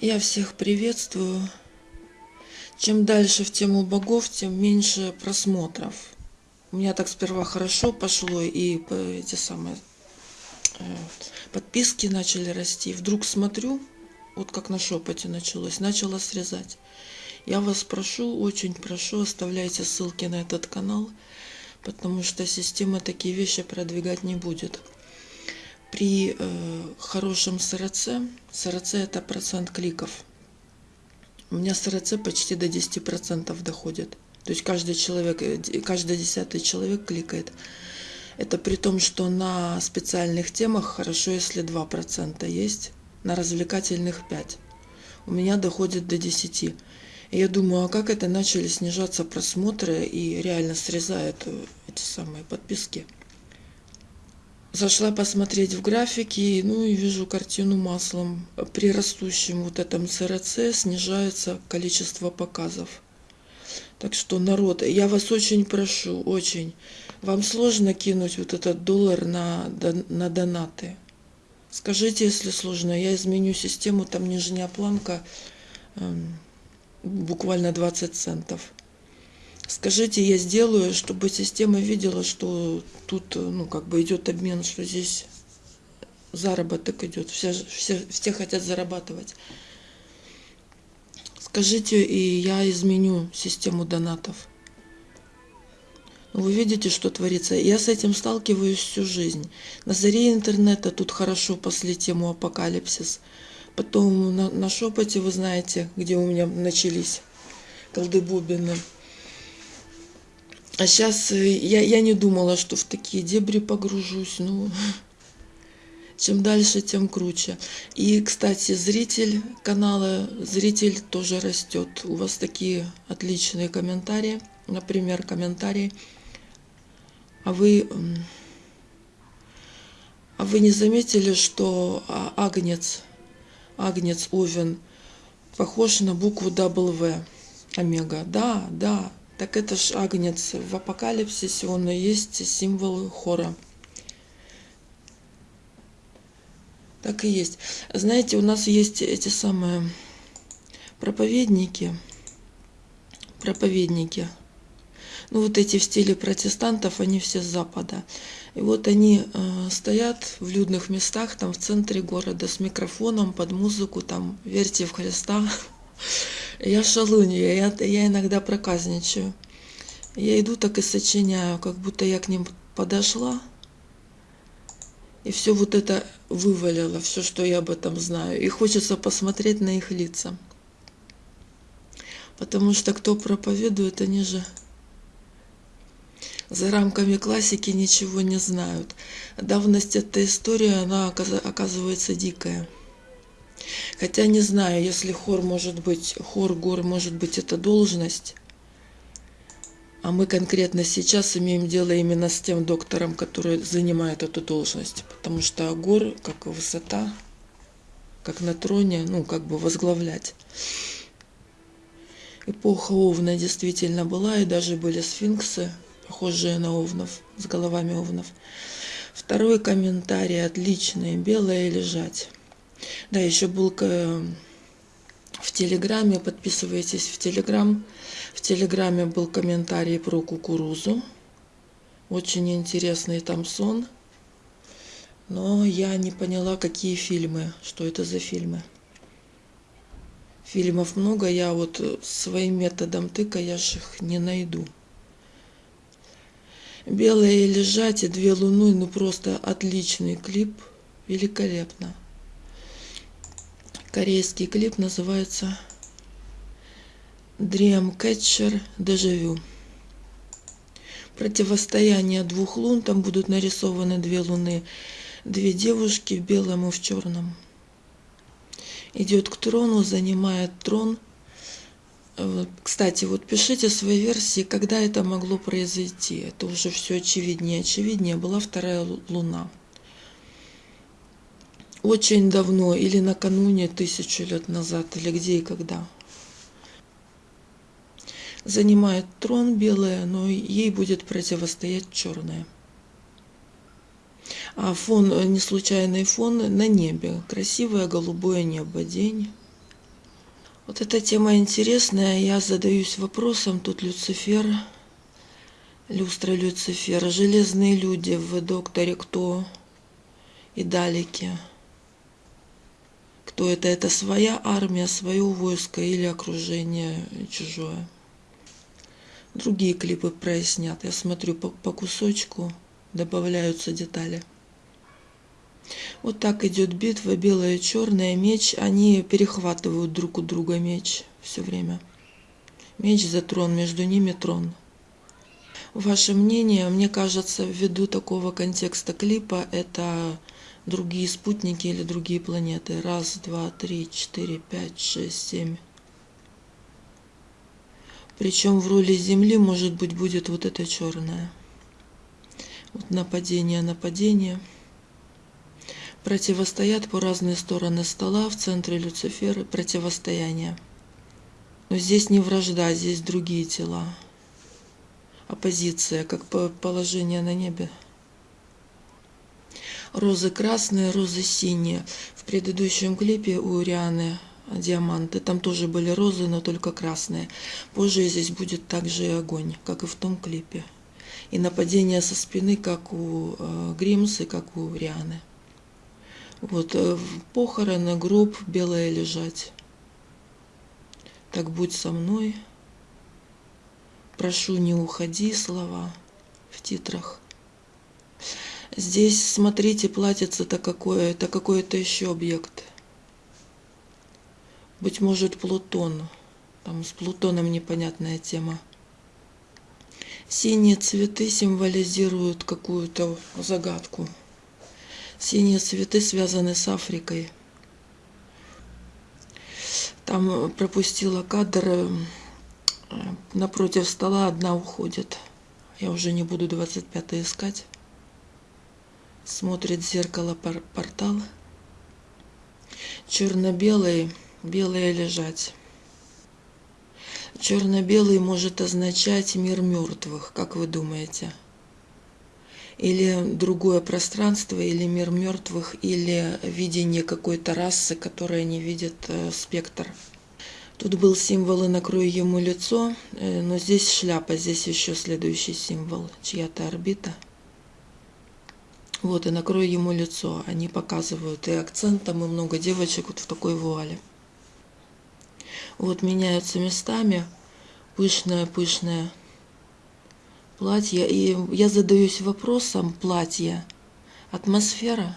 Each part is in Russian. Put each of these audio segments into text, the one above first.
Я всех приветствую. Чем дальше в тему богов, тем меньше просмотров. У меня так сперва хорошо пошло, и эти самые э, подписки начали расти. Вдруг смотрю, вот как на шепоте началось, начала срезать. Я вас прошу, очень прошу, оставляйте ссылки на этот канал, потому что система такие вещи продвигать не будет. При э, хорошем СРЦ, СРЦ это процент кликов. У меня СРЦ почти до 10% доходит. То есть каждый человек, э, каждый десятый человек кликает. Это при том, что на специальных темах хорошо, если 2% есть, на развлекательных 5%. У меня доходит до 10%. И я думаю, а как это начали снижаться просмотры и реально срезают э, эти самые подписки. Зашла посмотреть в графике, ну и вижу картину маслом. При растущем вот этом СРЦ снижается количество показов. Так что, народ, я вас очень прошу, очень. Вам сложно кинуть вот этот доллар на, на донаты? Скажите, если сложно, я изменю систему, там нижняя планка, эм, буквально 20 центов. Скажите, я сделаю, чтобы система видела, что тут, ну, как бы идет обмен, что здесь заработок идет. Все, все, все хотят зарабатывать. Скажите, и я изменю систему донатов. Вы видите, что творится. Я с этим сталкиваюсь всю жизнь. На заре интернета тут хорошо после тему апокалипсис. Потом на, на шепоте, вы знаете, где у меня начались колдыбубины. А сейчас э, я, я не думала, что в такие дебри погружусь. Ну, чем дальше, тем круче. И, кстати, зритель канала, зритель тоже растет. У вас такие отличные комментарии. Например, комментарий. А вы, а вы не заметили, что а, Агнец, Агнец Овен похож на букву W, омега? Да, да, так это ж агнец. В апокалипсисе он и есть символ хора. Так и есть. Знаете, у нас есть эти самые проповедники. Проповедники. Ну, вот эти в стиле протестантов, они все с Запада. И вот они э, стоят в людных местах, там в центре города, с микрофоном, под музыку, там «Верьте в Христа». Я шалунья, я, я иногда проказничаю. Я иду так и сочиняю, как будто я к ним подошла, и все вот это вывалило, все, что я об этом знаю. И хочется посмотреть на их лица. Потому что кто проповедует, они же за рамками классики ничего не знают. Давность этой истории, она оказывается дикая. Хотя не знаю, если хор может быть, хор гор может быть это должность, а мы конкретно сейчас имеем дело именно с тем доктором, который занимает эту должность, потому что гор, как высота, как на троне, ну, как бы возглавлять. Эпоха Овна действительно была, и даже были сфинксы, похожие на овнов, с головами овнов. Второй комментарий отличный, белое лежать. Да, еще был в Телеграме, подписывайтесь в Телеграм. В Телеграме был комментарий про кукурузу. Очень интересный там сон. Но я не поняла, какие фильмы, что это за фильмы. Фильмов много, я вот своим методом тыка, я же их не найду. Белые лежать и две луны, ну просто отличный клип, великолепно. Корейский клип называется Dreamcatcher Дежавю. Противостояние двух лун, там будут нарисованы две луны, две девушки в белом и в черном. Идет к трону, занимает трон. Кстати, вот пишите свои версии, когда это могло произойти. Это уже все очевиднее. Очевиднее была вторая луна очень давно или накануне тысячу лет назад, или где и когда. Занимает трон белая, но ей будет противостоять черная. А фон, не случайный фон на небе. Красивое голубое небо, день. Вот эта тема интересная. Я задаюсь вопросом. Тут Люцифер, люстра Люцифера, железные люди в докторе кто и далеки. Кто это? Это своя армия, свое войско или окружение чужое. Другие клипы прояснят. Я смотрю по, по кусочку, добавляются детали. Вот так идет битва, белая и черная, меч, они перехватывают друг у друга меч все время. Меч за трон, между ними трон. Ваше мнение, мне кажется, ввиду такого контекста клипа, это другие спутники или другие планеты. Раз, два, три, четыре, пять, шесть, семь. Причем в роли Земли, может быть, будет вот это черное. Вот нападение, нападение противостоят по разные стороны стола, в центре Люциферы противостояние. Но здесь не вражда, здесь другие тела. Оппозиция, как положение на небе. Розы красные, розы синие. В предыдущем клипе у Рианы диаманты, там тоже были розы, но только красные. Позже здесь будет также и огонь, как и в том клипе. И нападение со спины, как у э, Гримс и как у Рианы. Вот, э, похороны, гроб, белое лежать. Так будь со мной. Прошу, не уходи, слова в титрах. Здесь, смотрите, платится-то какое, это какой-то еще объект. Быть может, Плутон. Там с Плутоном непонятная тема. Синие цветы символизируют какую-то загадку. Синие цветы связаны с Африкой. Там пропустила кадр, э, напротив стола одна уходит. Я уже не буду 25 искать. Смотрит в зеркало портал. Черно-белый, белое лежать. Черно-белый может означать мир мертвых, как вы думаете? или другое пространство, или мир мертвых, или видение какой-то расы, которая не видит э, спектр. Тут был символ и накрой ему лицо, э, но здесь шляпа, здесь еще следующий символ, чья-то орбита. Вот, и накрой ему лицо. Они показывают и акцентом, и много девочек вот в такой вуале. Вот меняются местами. Пышная-пышная платье. И я задаюсь вопросом платья. Атмосфера.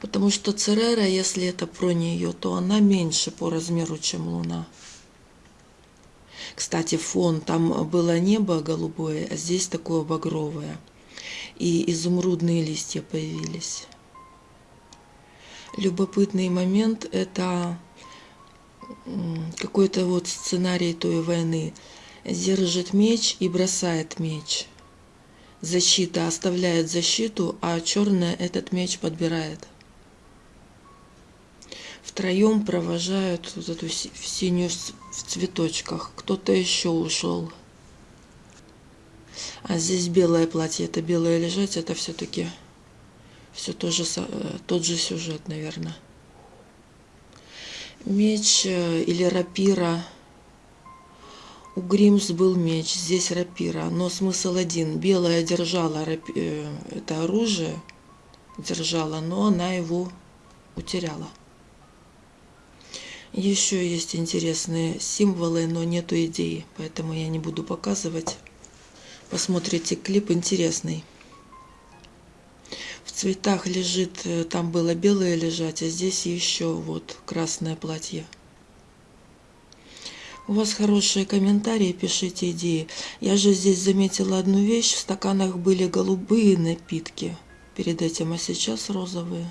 Потому что Церера, если это про нее, то она меньше по размеру, чем Луна. Кстати, фон, там было небо голубое, а здесь такое багровое. И изумрудные листья появились. Любопытный момент – это какой-то вот сценарий той войны – держит меч и бросает меч. Защита оставляет защиту, а черная этот меч подбирает. Втроем провожают вот эту синюю в цветочках. Кто-то еще ушел. А здесь белое платье. Это белое лежать, это все-таки все тоже, э, тот же сюжет, наверное. Меч э, или рапира – у Гримс был меч, здесь рапира, но смысл один. Белая держала рапи... Э, это оружие, держала, но она его утеряла. Еще есть интересные символы, но нету идеи, поэтому я не буду показывать. Посмотрите клип интересный. В цветах лежит, э, там было белое лежать, а здесь еще вот красное платье. У вас хорошие комментарии, пишите идеи. Я же здесь заметила одну вещь. В стаканах были голубые напитки перед этим, а сейчас розовые.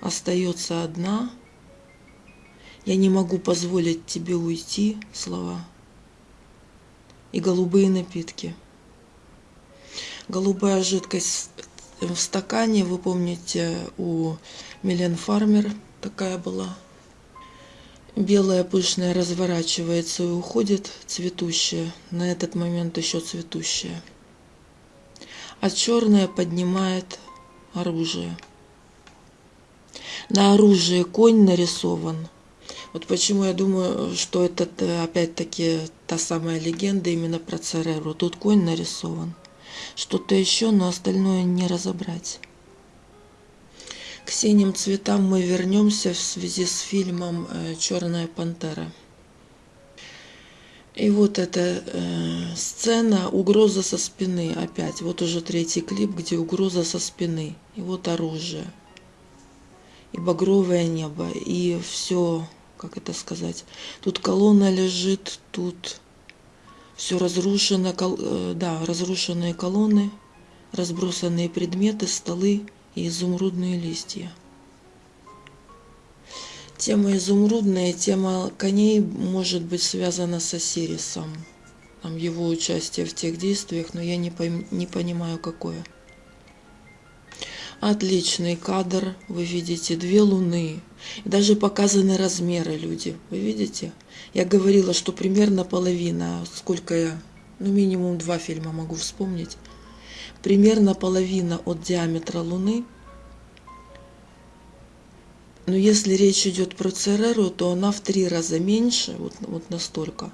Остается одна. Я не могу позволить тебе уйти, слова. И голубые напитки. Голубая жидкость в стакане, вы помните, у Милен Фармер такая была. Белая пышная разворачивается и уходит, цветущая, на этот момент еще цветущая. А черная поднимает оружие. На оружие конь нарисован. Вот почему я думаю, что это э, опять-таки та самая легенда именно про Цереру. Тут конь нарисован. Что-то еще, но остальное не разобрать. К синим цветам мы вернемся в связи с фильмом э, «Черная пантера». И вот эта э, сцена угроза со спины опять. Вот уже третий клип, где угроза со спины. И вот оружие. И багровое небо. И все, как это сказать. Тут колонна лежит, тут все разрушено. Кол, э, да, разрушенные колонны, разбросанные предметы, столы и изумрудные листья. Тема изумрудная, тема коней может быть связана с Осирисом. Там его участие в тех действиях, но я не, пойм, не понимаю, какое. Отличный кадр. Вы видите две луны. Даже показаны размеры люди. Вы видите? Я говорила, что примерно половина. Сколько я? Ну, минимум два фильма могу вспомнить. Примерно половина от диаметра Луны – но если речь идет про Цереру, то она в три раза меньше, вот, вот настолько,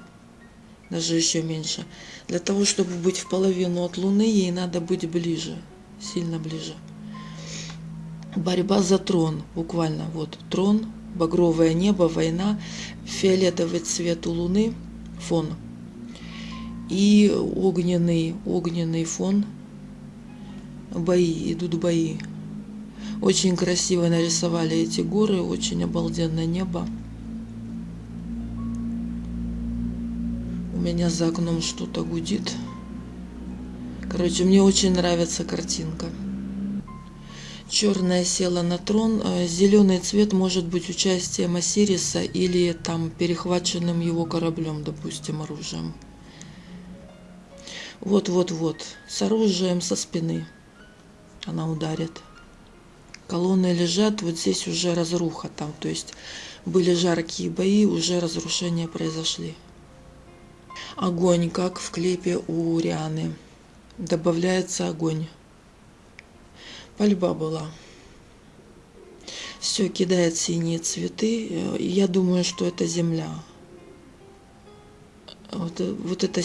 даже еще меньше. Для того, чтобы быть в половину от Луны, ей надо быть ближе, сильно ближе. Борьба за трон, буквально, вот трон, багровое небо, война, фиолетовый цвет у Луны, фон, и огненный, огненный фон, бои, идут бои. Очень красиво нарисовали эти горы, очень обалденное небо. У меня за окном что-то гудит. Короче, мне очень нравится картинка. Черная села на трон. Э, Зеленый цвет может быть участием Осириса или там перехваченным его кораблем, допустим, оружием. Вот-вот-вот. С оружием со спины. Она ударит колонны лежат, вот здесь уже разруха там, то есть были жаркие бои, уже разрушения произошли. Огонь, как в клипе у Рианы. Добавляется огонь. Пальба была. Все кидает синие цветы. Я думаю, что это земля. Вот, вот это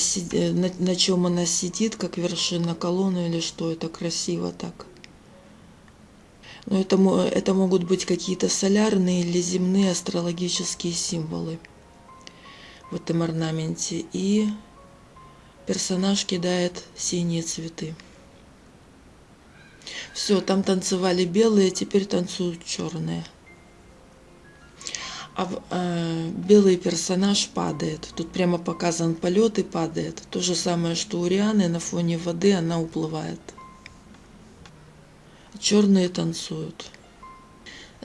на, на чем она сидит, как вершина колонны или что, это красиво так. Но это, это могут быть какие-то солярные или земные астрологические символы в этом орнаменте. И персонаж кидает синие цветы. Все, там танцевали белые, теперь танцуют черные. А э, белый персонаж падает. Тут прямо показан полет и падает. То же самое, что у Рианы на фоне воды она уплывает. Черные танцуют.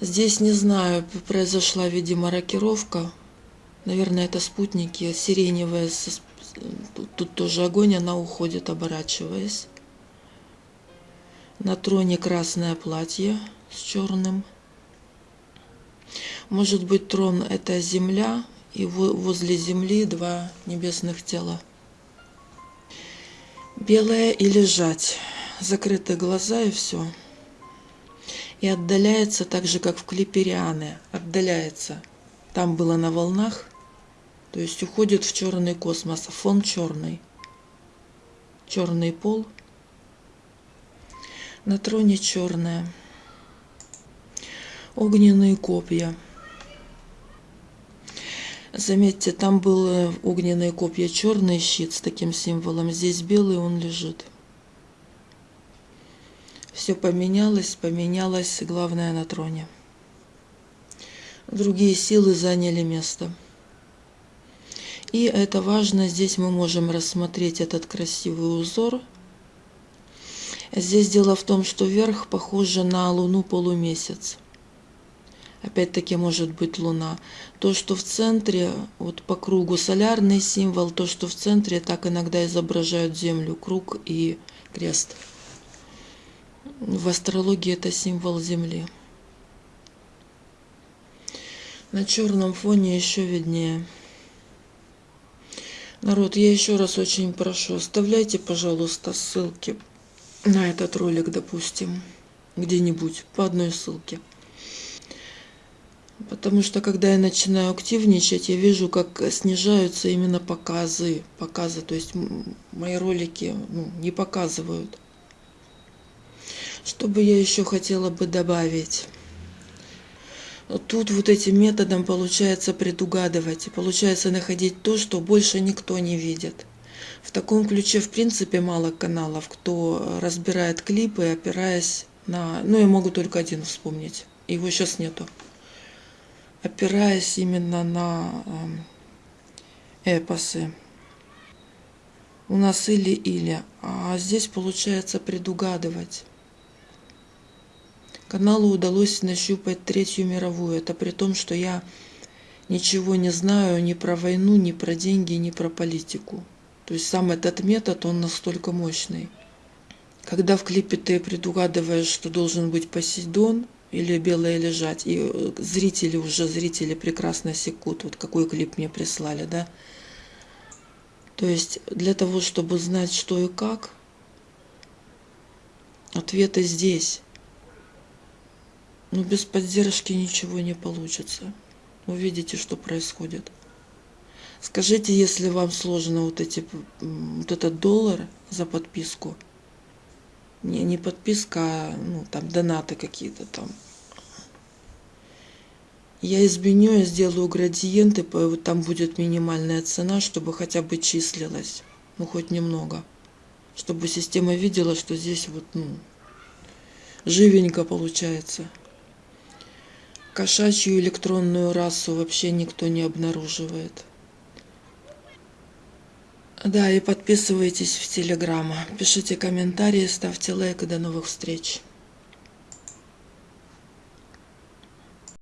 Здесь, не знаю, произошла, видимо, рокировка. Наверное, это спутники. Сиреневая, тут, тут тоже огонь, она уходит, оборачиваясь. На троне красное платье с черным. Может быть, трон – это земля, и возле земли два небесных тела. Белое и лежать. Закрыты глаза и все и отдаляется так же, как в клипе Рианы. Отдаляется. Там было на волнах, то есть уходит в черный космос. Фон черный. Черный пол. На троне черное. Огненные копья. Заметьте, там было огненные копья, черный щит с таким символом. Здесь белый, он лежит. Все поменялось, поменялось, главное на троне. Другие силы заняли место. И это важно, здесь мы можем рассмотреть этот красивый узор. Здесь дело в том, что верх похоже на луну полумесяц. Опять-таки может быть луна. То, что в центре, вот по кругу солярный символ, то, что в центре, так иногда изображают Землю, круг и крест. В астрологии это символ Земли. На черном фоне еще виднее. Народ, я еще раз очень прошу, оставляйте, пожалуйста, ссылки на этот ролик, допустим, где-нибудь, по одной ссылке. Потому что когда я начинаю активничать, я вижу, как снижаются именно показы. Показы, то есть мои ролики ну, не показывают. Что бы я еще хотела бы добавить? Тут вот этим методом получается предугадывать, получается находить то, что больше никто не видит. В таком ключе, в принципе, мало каналов, кто разбирает клипы, опираясь на... Ну, я могу только один вспомнить. Его сейчас нету. Опираясь именно на эм, эпосы. У нас или-или. А здесь получается предугадывать. Каналу удалось нащупать Третью мировую. Это при том, что я ничего не знаю ни про войну, ни про деньги, ни про политику. То есть сам этот метод, он настолько мощный. Когда в клипе ты предугадываешь, что должен быть Посейдон или Белая лежать, и э, зрители уже, зрители прекрасно секут, вот какой клип мне прислали, да. То есть для того, чтобы знать, что и как, ответы здесь. Но без поддержки ничего не получится. Увидите, что происходит. Скажите, если вам сложно вот, эти, вот этот доллар за подписку, не, не подписка, а ну, там донаты какие-то там. Я изменю, я сделаю градиенты, там будет минимальная цена, чтобы хотя бы числилась, ну хоть немного. Чтобы система видела, что здесь вот, ну, живенько получается. Кошачью электронную расу вообще никто не обнаруживает. Да, и подписывайтесь в Телеграм. Пишите комментарии, ставьте лайк и до новых встреч.